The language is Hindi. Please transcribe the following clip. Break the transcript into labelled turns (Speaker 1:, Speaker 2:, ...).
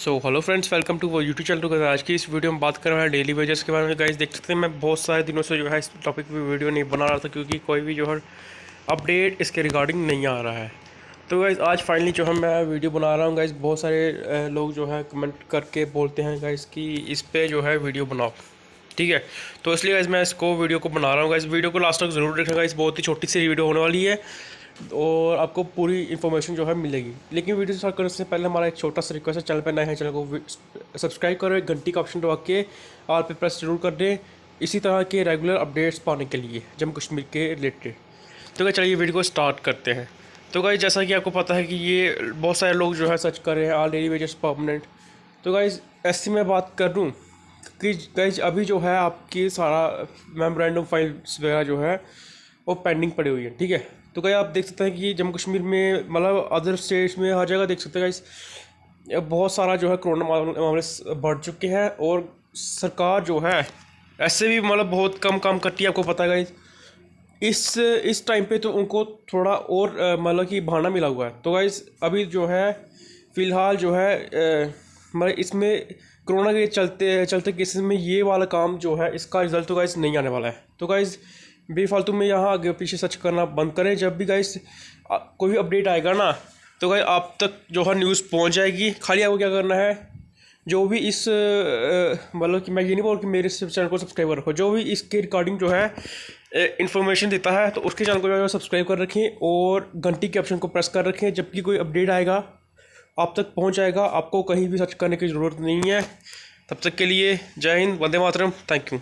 Speaker 1: So hello friends welcome to वो यूट्यूब चैनल टू आज की इस वीडियो में बात कर रहे हैं डेली वेजेस के बारे में। गाइस देख सकते हैं, मैं बहुत सारे दिनों से जो है इस टॉपिक पे वीडियो नहीं बना रहा था, क्योंकि कोई भी जो है अपडेट इसके रिगार्डिंग नहीं आ रहा है। तो गाइस आज फाइनली जो है मैं वीडियो बना रहा हूँ। गाइस बहुत सारे लोग जो है कमेंट करके बोलते हैं गाइस कि इस पर जो है वीडियो बनाओ। ठीक है? तो इसलिए गाइस मैं इसको वीडियो को बना रहा हूँ। गाइस वीडियो को लास्ट तक ज़रूर देखना। गाइस बहुत ही छोटी सी वीडियो होने वाली है। और आपको पूरी इन्फॉर्मेशन जो है मिलेगी। लेकिन वीडियो स्टार्ट करने से पहले हमारा एक छोटा सा रिक्वेस्ट है, चैनल पर नए हैं, चैनल को सब्सक्राइब करो घंटी का ऑप्शन दबा के ऑल पे प्रेस ज़रूर कर दें। इसी तरह के रेगुलर अपडेट्स पाने के लिए जम्मू कश्मीर के रिलेटेड तो क्या चलिए वीडियो को स्टार्ट करते हैं। तो गाइज़ जैसा कि आपको पता है कि ये बहुत सारे लोग जो है सर्च कर रहे हैं ऑल डेली वेजेस परमानेंट तो गाइज़ ऐसी मैं बात कर दूँ कि गाइज़ अभी जो है आपकी सारा मेमोरेंडम फाइल्स वगैरह जो है वो पेंडिंग पड़ी हुई है, ठीक है? तो गाइज़ आप देख सकते हैं कि जम्मू कश्मीर में मतलब अदर स्टेट्स में, हर जगह देख सकते हैं गाइज़ बहुत सारा जो है कोरोना मामले बढ़ चुके हैं और सरकार जो है, ऐसे भी मतलब बहुत कम काम करती है, आपको पता है इस इस टाइम पे तो उनको थोड़ा और मतलब कि बहाना मिला हुआ है। तो गाइज़ अभी जो है, फ़िलहाल जो है मतलब इसमें कोरोना के चलते चलते केसेस में ये वाला काम जो है, इसका रिज़ल्ट तो गाइज़ नहीं आने वाला है। तो गाइज़ बेफालतू में यहाँ आगे पीछे सर्च करना बंद करें। जब भी गाइज़ कोई भी अपडेट आएगा ना तो गाइज़ आप तक जो है न्यूज़ पहुँच जाएगी। खाली आपको क्या करना है? जो भी इस मतलब कि मैं ये नहीं बोल कि मेरे चैनल को सब्सक्राइब कर रखो। जो भी इसके रिकॉर्डिंग जो है इन्फॉर्मेशन देता है तो उसके चैनल को जो है सब्सक्राइब कर रखें और घंटी के ऑप्शन को प्रेस कर रखें। जबकि कोई अपडेट आएगा, आप तक पहुँच जाएगा। आपको कहीं भी सर्च करने की ज़रूरत नहीं है। तब तक के लिए जय हिंद, वंदे मातरम। Thank you